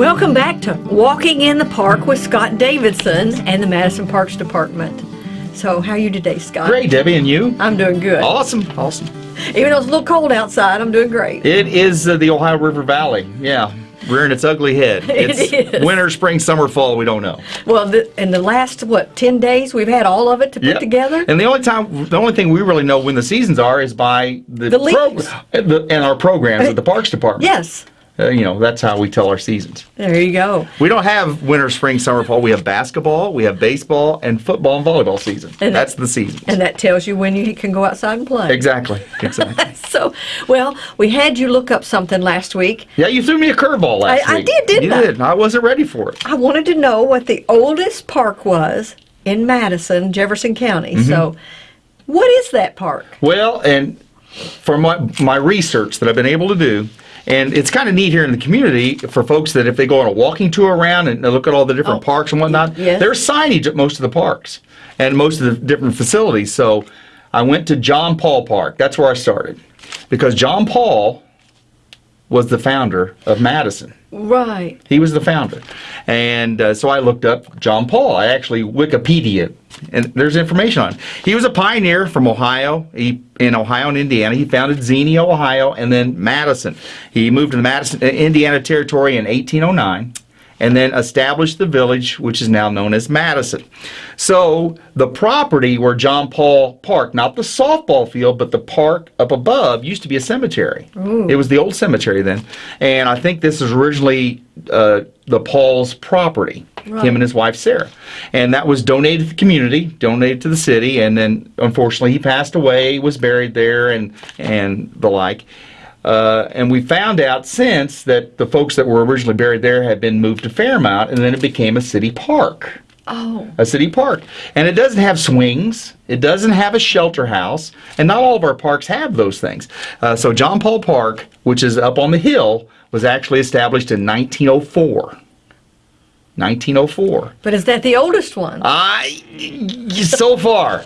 Welcome back to Walking in the Park with Scott Davidson and the Madison Parks Department. So, how are you today, Scott? Great, Debbie, and you? I'm doing good. Awesome, awesome. Even though it's a little cold outside, I'm doing great. It is uh, the Ohio River Valley. Yeah, rearing its ugly head. It it's winter, spring, summer, fall. We don't know. Well, the, in the last what ten days, we've had all of it to put Yep. together. And the only time, the only thing we really know when the seasons are is by the, The leaves. the, and our programs at the Parks Department. Yes, Uh, you know, that's how we tell our seasons. there you go. We don't have winter, spring, summer, fall. We have basketball, we have baseball, and football and volleyball season. And- that's the season. And that tells you when you can go outside and play. exactly, exactly. So, well, we had you look up something last week. yeah, you threw me a curveball last I- I did, didn't you I? did. I wasn't ready for it. I wanted to know what the oldest park was in Madison, Jefferson County. Mm-hmm. So, what is that park? Well, and from my, my research that I've been able to do, and it's kind of neat here in the community for folks that if they go on a walking tour around and look at all the different Oh, parks and whatnot, yes. there's signage at most of the parks and most of the different facilities. So I went to John Paul Park. That's where I started because John Paul was the founder of Madison. Right. He was the founder. And uh, so I looked up John Paul. I actually Wikipedia, and there's information on him. He was a pioneer from Ohio, he, in Ohio and Indiana. He founded Xenia, Ohio, and then Madison. He moved to the Madison, Indiana Territory in 1809 and then established the village, which is now known as Madison. So the property where John Paul Park, not the softball field, but the park up above, used to be a cemetery. It was the old cemetery then, and I think this is originally uh, the Paul's property. Right. Him and his wife Sarah, and that was donated to the community, donated to the city, and then unfortunately he passed away, was buried there, and and the like. Uh, and we found out since that the folks that were originally buried there had been moved to Fairmount, and then it became a city park. Oh, A city park. And it doesn't have swings, it doesn't have a shelter house, and not all of our parks have those things. Uh, so, John Paul Park, which is up on the hill, was actually established in 1904. 1904. but is that the oldest one? I, so far,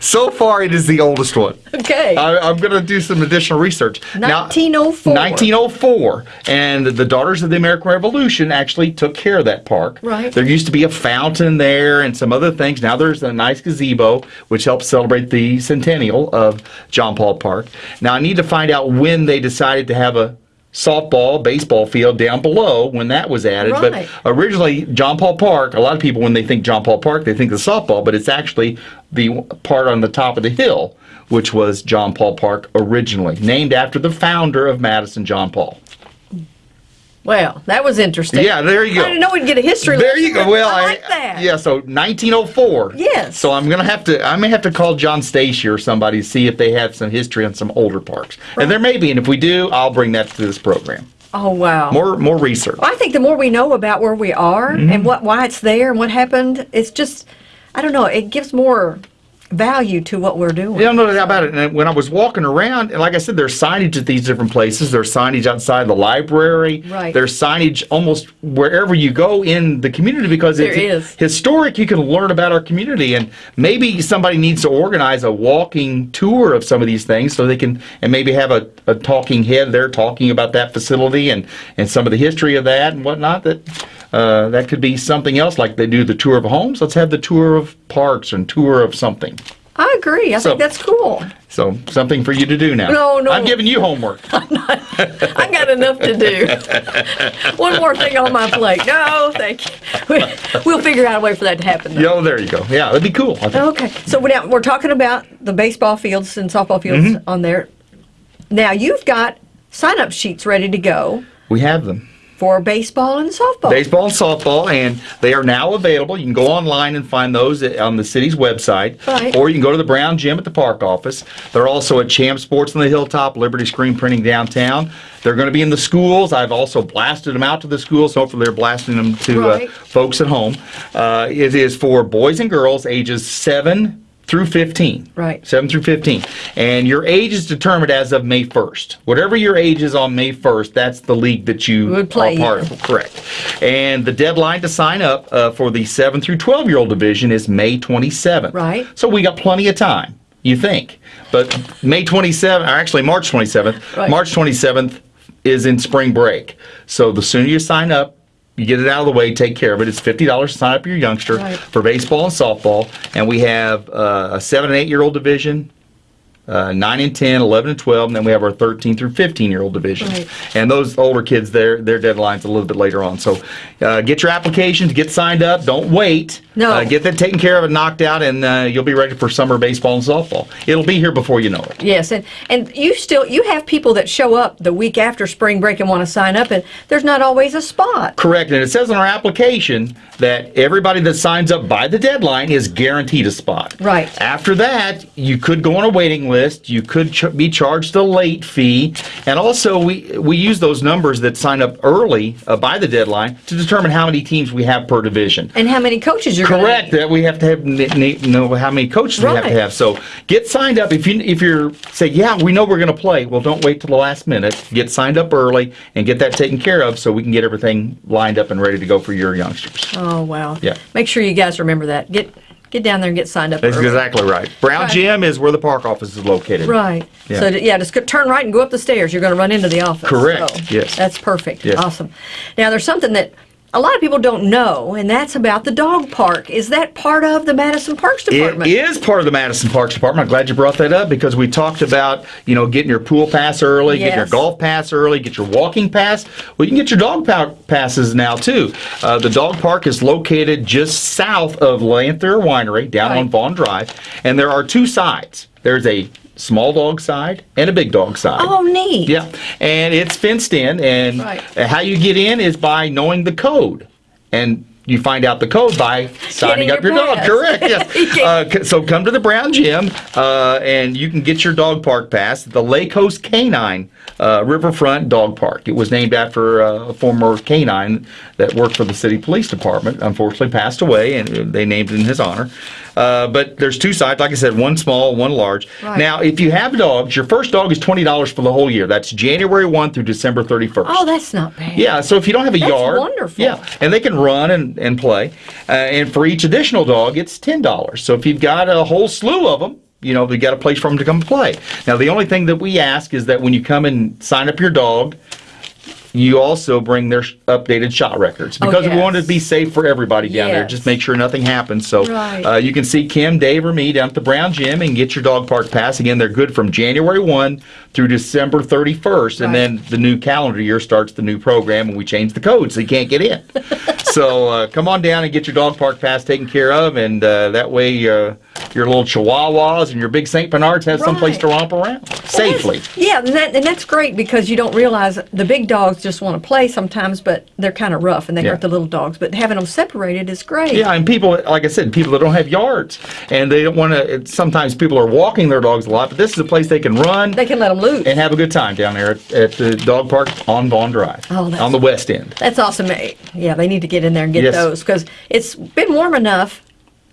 so far it is the oldest one. Okay. I, I'm going to do some additional research. Now- 1904. 1904. And the Daughters of the American Revolution actually took care of that park. Right. There used to be a fountain there and some other things. Now there's a nice gazebo, which helps celebrate the centennial of John Paul Park. Now I need to find out when they decided to have a softball, baseball field down below when that was added. Right. But originally, John Paul Park, a lot of people, when they think John Paul Park, they think the softball, but it's actually the part on the top of the hill, which was John Paul Park originally, named after the founder of Madison, John Paul. Well, that was interesting. Yeah, there you go. I didn't know we'd get a history There lesson, you go. Well, I like that. Yeah, so 1904. Yes. So I'm gonna have to. I may have to call John Stacy or somebody to see if they have some history on some older parks, and there may be. And if we do, I'll bring that to this program. Oh, wow. More, more research. Well, I think the more we know about where we are Mm-hmm. and what why it's there and what happened, it's just, I don't know, it gives more value to what we're doing. Yeah, no doubt about it. And when I was walking around, and like I said, there's signage at these different places. There's signage outside the library. Right. There's signage almost wherever you go in the community because There it's is. historic. You can learn about our community, and maybe somebody needs to organize a walking tour of some of these things so they can, and maybe have a, a talking head there talking about that facility and and some of the history of that and whatnot. That. Uh, that could be something else, like they do the tour of homes. Let's have the tour of parks and tour of something. I agree. I So- think that's cool. So something for you to do now. No, no. I'm giving you homework. I got enough to do. One more thing on my plate. No, thank you. We- We'll figure out a way for that to happen. though. Yo, there you go. Yeah, that'd be cool. Okay, so we're now we're talking about the baseball fields and softball fields Mm-hmm. on there. Now you've got sign-up sheets ready to go We have them. For baseball and softball. Baseball and softball, and they are now available. You can go online and find those on the city's website, Right. or you can go to the Brown Gym at the park office. They're also at Champ Sports on the Hilltop, Liberty Screen Printing downtown. They're going to be in the schools. I've also blasted them out to the schools. Hopefully, they're blasting them to uh, folks at home. Uh, it is for boys and girls ages seven through 15. Right. 7 through 15. And your age is determined as of May 1st. Whatever your age is on May 1st, that's the league that you Would play are part of. Correct. And the deadline to sign up uh, for the 7 through 12 year old division is May 27th. Right. So we got plenty of time, you think. But May 27th, or actually March 27th, Right. March 27th is in spring break. So the sooner you sign up, You get it out of the way, take care of it. It's fifty dollars to sign up your youngster Right. for baseball and softball, and we have uh, a seven and eight year old division, uh, 9 and 10, 11 and 12, and then we have our 13 through 15 year old division. Right. And those older kids, their their deadline's a little bit later on. So uh, get your applications, get signed up, don't wait. No. Uh, get that taken care of and knocked out, and uh, you'll be ready for summer baseball and softball. It'll be here before you know it. Yes, and and you still you have people that show up the week after spring break and want to sign up, and there's not always a spot. Correct, and it says on our application that everybody that signs up by the deadline is guaranteed a spot. Right. After that, you could go on a waiting list. You could ch- be charged a late fee, and also we we use those numbers that sign up early uh, by the deadline to determine how many teams we have per division. And how many coaches you're Correct. That we have to have know how many coaches we have to have. So get signed up. If you if you're say yeah we know we're going to play. Well, don't wait till the last minute. Get signed up early and get that taken care of so we can get everything lined up and ready to go for your youngsters. Oh wow. Yeah. Make sure you guys remember that. Get get down there and get signed up. That's early. exactly right. Brown Right. Gym is where the park office is located. Right. Yeah. So, yeah, just turn right and go up the stairs. You're going to run into the office. Correct. So, Yes. That's perfect. Yes. Awesome. Now, there's something that a lot of people don't know, and that's about the dog park. Is that part of the Madison Parks Department? is part of the Madison Parks Department. I'm glad you brought that up because we talked about, you know, getting your pool pass early, getting your golf pass early, get your walking pass. Well, you can get your dog pa- passes now too. Uh, the dog park is located just south of Lanthier Winery down Right. on Vaughn Drive, and there are two sides. There's a small dog side and a big dog side. Oh, neat. Yeah, and it's fenced in, and Right. how you get in is by knowing the code, and you find out the code by signing Getting up your, your dog. Correct. Yes. Uh, so come to the Brown Gym, uh, and you can get your dog park pass. at The Lake Coast Canine uh, Riverfront Dog Park. It was named after uh, a former canine that worked for the city police department. Unfortunately, passed away, and they named it in his honor. Uh, but there's two sides, like I said, one small, one large. Right. Now, if you have dogs, your first dog is twenty dollars for the whole year. That's January one through December thirty first. Oh, that's not bad. Yeah, so if you don't have a That's yard, wonderful. Yeah, and they can run and, and play. Uh, and for each additional dog, it's ten dollars. So if you've got a whole slew of them, you know, you got a place for them to come play. Now, the only thing that we ask is that when you come and sign up your dog, you also bring their updated shot records Oh, because we want to be safe for everybody down there. Just make sure nothing happens. So Right. uh, you can see Kim, Dave, or me down at the Brown Gym and get your dog park pass. Again, they're good from January 1 through December 31st. And then the new calendar year starts the new program and we change the code so you can't get in. so uh, come on down and get your dog park pass taken care of. And uh, that way uh, your little chihuahuas and your big St. Bernards have someplace Right. to romp around safely. Yeah, and, that, and that's great because you don't realize the big dogs just want to play sometimes, but they're kind of rough and they Yeah. hurt the little dogs. But having them separated is great. Yeah, and people, like I said, people that don't have yards, and they don't want to. Sometimes people are walking their dogs a lot, but this is a place they can run They can let them loose. and have a good time down there at, at the dog park on Vaughn Drive, Oh, that's- on the west end. That's awesome. Yeah, they need to get in there and get Yes. those because it's been warm enough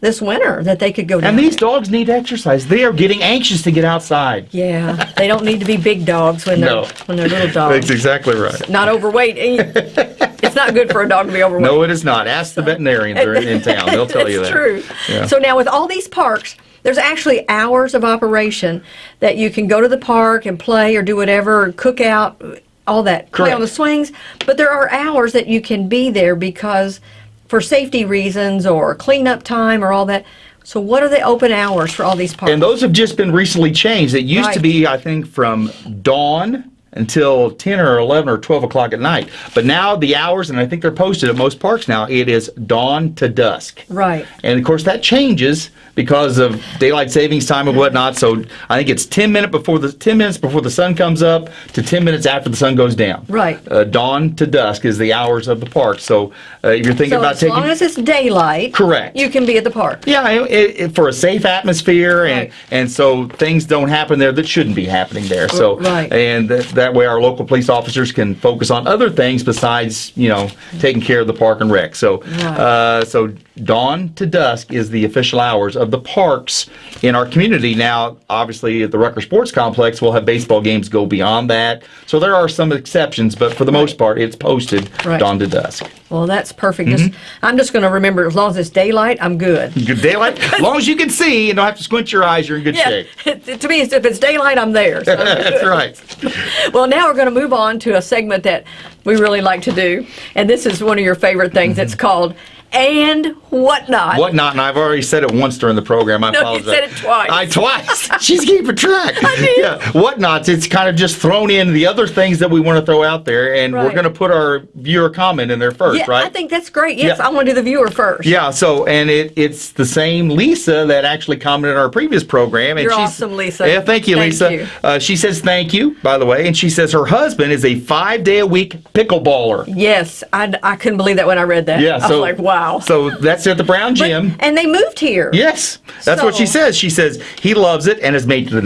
this winter that they could go down. And these dogs need exercise. They are getting anxious to get outside. Yeah, they don't need to be big dogs when they're No. when they're little dogs. exactly right. Not overweight. it's not good for a dog to be overweight. No, it is not. Ask the veterinarians that are in town. They'll tell you It's that. true. Yeah. So now with all these parks, there's actually hours of operation that you can go to the park and play or do whatever, or cook out, all that, play on the swings. But there are hours that you can be there because for safety reasons or cleanup time or all that. So what are the open hours for all these parks? And those have just been recently changed. It used to be, I think, from dawn until 10 or 11 or 12 o'clock at night. But now the hours, and I think they're posted at most parks now, it is dawn to dusk. right. And of course, that changes because of daylight savings time and whatnot. So I think it's 10 minute before the 10 minutes before the sun comes up to 10 minutes after the sun goes down. Right. Uh, dawn to dusk is the hours of the park. So uh, if you're thinking So about as taking long as it's daylight, Correct. you can be at the park. yeah, it, it, for a safe atmosphere, and Right. and so things don't happen there that shouldn't be happening there. So Right. and that, that way our local police officers can focus on other things besides you know taking care of the park and rec. So Right. uh, so dawn to dusk is the official hours of the parks in our community. Now, obviously, at the Rucker Sports Complex, we'll have baseball games go beyond that. So there are some exceptions, but for the most part, it's posted Right. dawn to dusk. Well, that's perfect. Just, Mm-hmm. I'm just going to remember as long as it's daylight, I'm good. Good daylight, as long as you can see and don't have to squint your eyes, you're in good shape. to me, it's- if it's daylight, I'm there. So. That's right. Well, now we're going to move on to a segment that we really like to do, and this is one of your favorite things. It's called "And Whatnot." Whatnot, and I've already said it once during the program. I No, you said it twice. I twice. She's keeping track. I did. Yeah, whatnots. It's kind of just thrown in the other things that we want to throw out there, and we're going to put our viewer comment in there first, Yeah, right? I think that's great. Yes, Yeah. I want to do the viewer first. Yeah, so and it it's the same Lisa that actually commented on our previous program. And You're she's, awesome, Lisa. Yeah, thank you, Thank Lisa. you. Uh, she says thank you, by the way, and she says her husband is a five day a week pickleballer. Yes, I, I couldn't believe that when I read that. Yeah, I so was like, wow. So that's at the Brown But- Gym. and they moved here. Yes, that's what she says. She says he loves it and has made the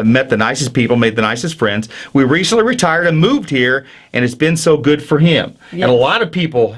uh, met the nicest people, made the nicest friends. We recently retired and moved here, and it's been so good for him. And a lot of people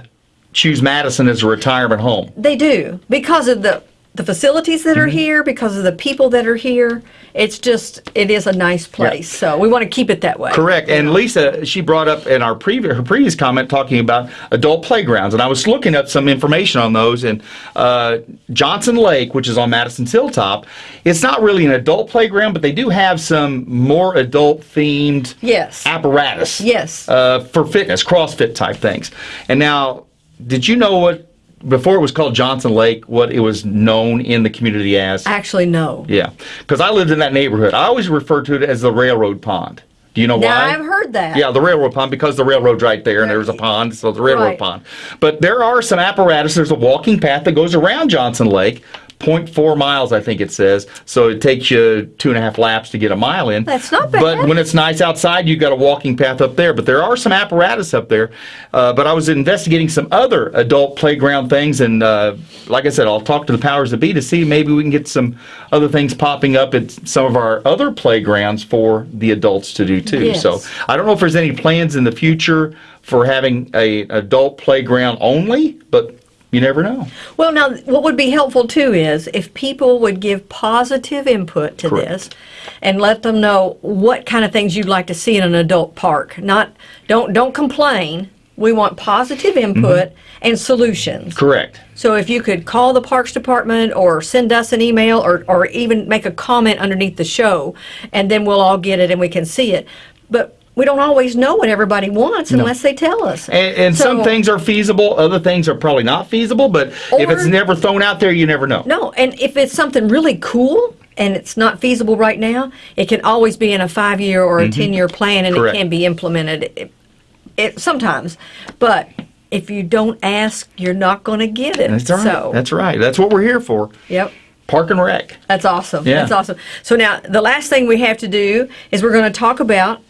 choose Madison as a retirement home. They do because of the the facilities that Mm-hmm. are here, because of the people that are here. It's just it is a nice place. So we want to keep it that way. Correct. And Lisa, she brought up in our previous her previous comment talking about adult playgrounds, and I was looking up some information on those. And uh, Johnson Lake, which is on Madison's Hilltop, it's not really an adult playground, but they do have some more adult themed Yes. apparatus. Yes. Uh, for fitness, CrossFit type things. And now, did you know what before it was called Johnson Lake, what it was known in the community as? Actually, no. Yeah, because I lived in that neighborhood. I always referred to it as the railroad pond. Do you know Now why? I've heard that. Yeah, the railroad pond because the railroad's right there and there's a pond, so the railroad Right. pond. But there are some apparatus. There's a walking path that goes around Johnson Lake, 0.4 miles, I think it says. So it takes you two and a half laps to get a mile in. That's not bad. But when it's nice outside, you've got a walking path up there. But there are some apparatus up there. Uh, but I was investigating some other adult playground things, and uh, like I said, I'll talk to the powers that be to see maybe we can get some other things popping up at some of our other playgrounds for the adults to do too. Yes. So I don't know if there's any plans in the future for having a adult playground only, but you never know. Well, now, what would be helpful too is if people would give positive input to Correct. this and let them know what kind of things you'd like to see in an adult park. Not don't don't complain. We want positive mm-hmm. input and solutions. Correct. So if you could call the Parks Department or send us an email or, or even make a comment underneath the show, and then we'll all get it and we can see it. But we don't always know what everybody wants unless they tell us. And, and some things are feasible, other things are probably not feasible, but if it's never thrown out there, you never know. No, and if it's something really cool and it's not feasible right now, it can always be in a five year or a mm-hmm. 10 year plan and. Correct. it can be implemented it, it, sometimes. But if you don't ask, you're not going to get it. That's right. So, That's right. That's what we're here for. yep. Park and Rec. That's awesome. Yeah. That's awesome. So now the last thing we have to do is we're going to talk about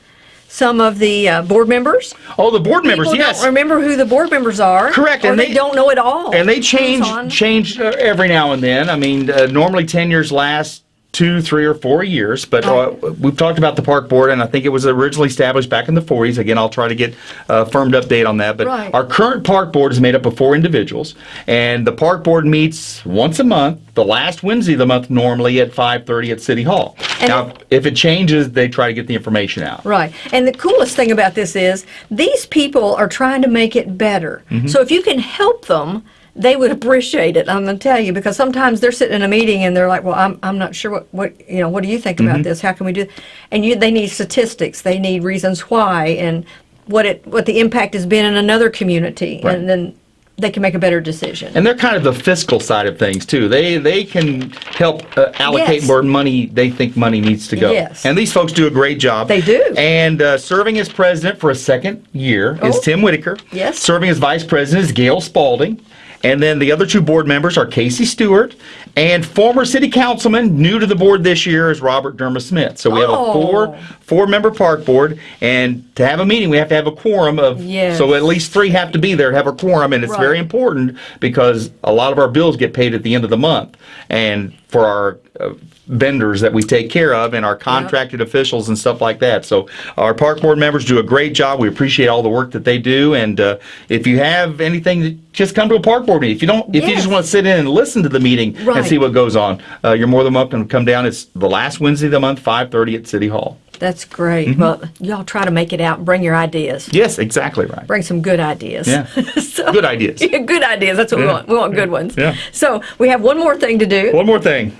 some of the uh, board members. Oh, the board members, People yes. don't remember who the board members are. Correct, Or and they, they- don't know at all. And they change on. change uh, every now and then. I mean, uh, normally tenures last two, three, or four years. But uh, we've talked about the park board, and I think it was originally established back in the 40s. Again, I'll try to get a firmed update on that. But Right. our current park board is made up of four individuals, and the park board meets once a month, the last Wednesday of the month, normally at 5:30 at City Hall. And- now, if it changes, they try to get the information out. Right. And the coolest thing about this is these people are trying to make it better. Mm-hmm. So if you can help them, they would appreciate it. I'm going to tell you because sometimes they're sitting in a meeting and they're like, "Well, I'm, I'm not sure what, what you know. What do you think Mm-hmm. about this? How can we do?" And you they need statistics. They need reasons why and what it what the impact has been in another community, Right. and then they can make a better decision. And they're kind of the fiscal side of things too. They they can help uh, allocate Yes. where money they think money needs to go. Yes. And these folks do a great job. They do. And uh, serving as president for a second year is Oh. Tim Whitaker. Yes. Serving as vice president is Gail Spalding. And then the other two board members are Casey Stewart And former city councilman, new to the board this year, is Robert Derma Smith. So we have a Oh. four four member park board, and to have a meeting, we have to have a quorum of. Yes. So at least three have to be there to have a quorum, and it's Right. very important because a lot of our bills get paid at the end of the month, and for our uh, vendors that we take care of and our contracted officials and stuff like that. So our park board members do a great job. We appreciate all the work that they do, and uh, if you have anything, just come to a park board meeting. If you don't, if you Yes. just want to sit in and listen to the meeting Right. and see what goes on, uh, you're more than welcome to come down. It's the last Wednesday of the month, 5:30 at City Hall. That's great. Well, y'all try to make it out and bring your ideas. Yes, exactly right. Bring some good ideas. Yeah. So- Good ideas. Yeah, good ideas. That's what we want. We want good ones. Yeah. So we have one more thing to do. One more thing.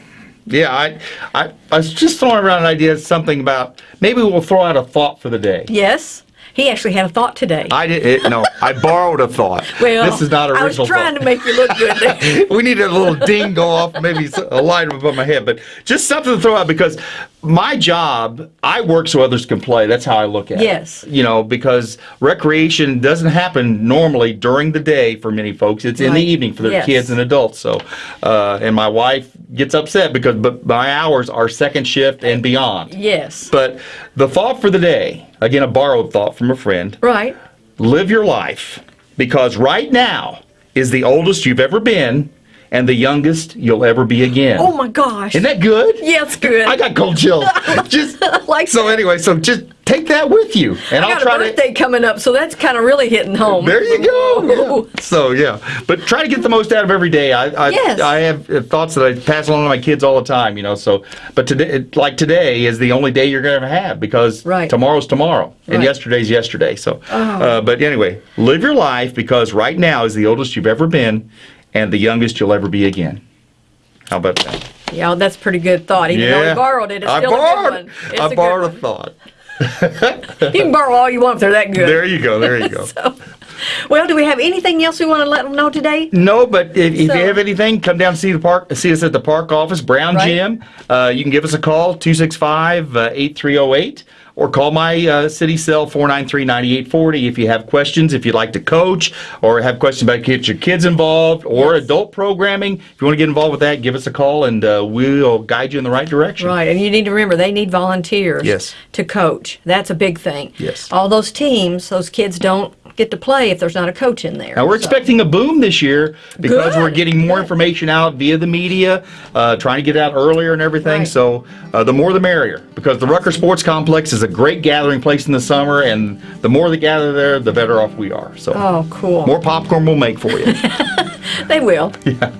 Yeah, I, I, I was just throwing around an idea, something about maybe we'll throw out a thought for the day. Yes. He actually had a thought today. I did it. No, I borrowed a thought. well, this is not original. I was trying thought. to make you look good we need a little ding go off, maybe a line above my head, but just something to throw out because my job, I work so others can play. That's how I look at Yes. it. Yes. You know, because recreation doesn't happen normally during the day for many folks. It's in the evening for their Yes. kids and adults. So, uh, and my wife gets upset because but my hours are second shift and beyond. yes. But the thought for the day, again, a borrowed thought from a friend right. live your life because right now is the oldest you've ever been and the youngest you'll ever be again. Oh my gosh. Isn't that good? yeah, it's good. I got cold chills. just like so anyway, so just take that with you, and I will got try a birthday coming up, so that's kind of really hitting home. There you go. Yeah. So yeah, but try to get the most out of every day. I I, Yes. I have uh, thoughts that I pass along to my kids all the time. You know, so but today, like today, is the only day you're going to have because Right. tomorrow's tomorrow and Right. Oh. yesterday's yesterday. So, uh, but anyway, live your life because right now is the oldest you've ever been and the youngest you'll ever be again. How about that? Yeah, that's a pretty good thought. Even though he borrowed it, it's I still borrowed, a good one. It's I a good borrowed a thought. You can borrow all you want if they're that good. There you go. There you go. Well, do we have anything else we want to let them know today? No, but if, if So- you have anything, come down and see the park. See us at the park office, Brown Right. Gym. Uh, you can give us a call 265-8308 or call my uh, city cell 493-9840 if you have questions. If you'd like to coach or have questions about get your kids involved or Yes. adult programming, if you want to get involved with that, give us a call and uh, we'll guide you in the right direction. Right, and you need to remember they need volunteers Yes. to coach. That's a big thing. Yes. All those teams, those kids don't get to play if there's not a coach in there. Now we're So- expecting a boom this year because Good, we're getting more good. information out via the media, uh, trying to get out earlier and everything. Right. So uh, the more the merrier, because the Rucker Sports Complex is a great gathering place in the summer, and the more they gather there, the better off we are. So Oh, cool. more popcorn we'll make for you. They will. Yeah.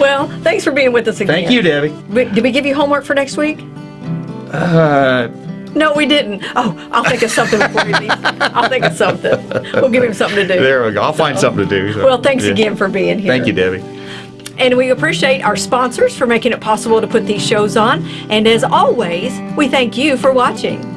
Well, thanks for being with us again. Thank you, Debbie. Did we give you homework for next week? Uh, No, we didn't. Oh, I'll think of something before we leave. I'll think of something. We'll give him something to do. there we go. I'll find something to do. so, Well, thanks yeah. again for being here. Thank you, Debbie. And we appreciate our sponsors for making it possible to put these shows on. And as always, we thank you for watching.